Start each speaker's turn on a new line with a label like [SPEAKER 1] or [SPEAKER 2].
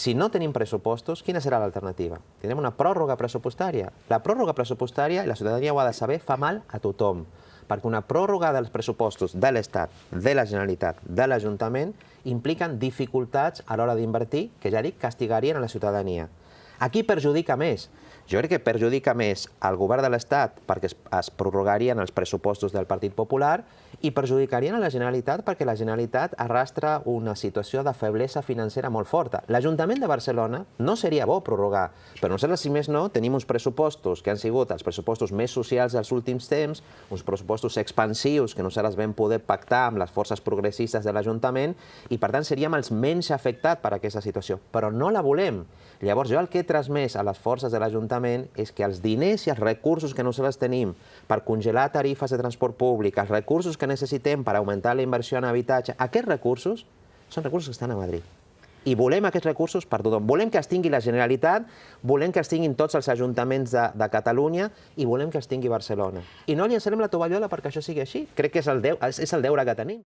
[SPEAKER 1] Si no tenim pressupostos, quina serà l'alternativa? Tindrem una pròrroga pressupostària. La pròrroga pressupostària, la ciutadania ho ha de saber, fa mal a tothom, perquè una pròrroga dels pressupostos de l'Estat, de la Generalitat, de l'Ajuntament, impliquen dificultats a l'hora d'invertir, que ja dic, castigarien a la ciutadania. A qui perjudica més? Jo crec que perjudica més al govern de l'Estat perquè es, es prorrogarien els pressupostos del Partit Popular i perjudicarien a la Generalitat perquè la Generalitat arrastra una situació de feblesa financera molt forta. L'Ajuntament de Barcelona no seria bo prorrogar, però nosaltres, si més no, tenim uns pressupostos que han sigut els pressupostos més socials dels últims temps, uns pressupostos expansius que nosaltres vam poder pactar amb les forces progressistes de l'Ajuntament i, per tant, seríem els menys afectats per aquesta situació, però no la volem. Llavors, jo el que he transmès a les forces de l'Ajuntament és que els diners i els recursos que nosaltres tenim per congelar tarifes de transport públic, els recursos que necessitem per augmentar la inversió en habitatge, aquests recursos són recursos que estan a Madrid. I volem aquests recursos per tothom. Volem que els tingui la Generalitat, volem que els tinguin tots els ajuntaments de, de Catalunya i volem que els tingui Barcelona. I no li encerem la tovallola perquè això sigui així. Crec que és el, deu, és el deure que tenim.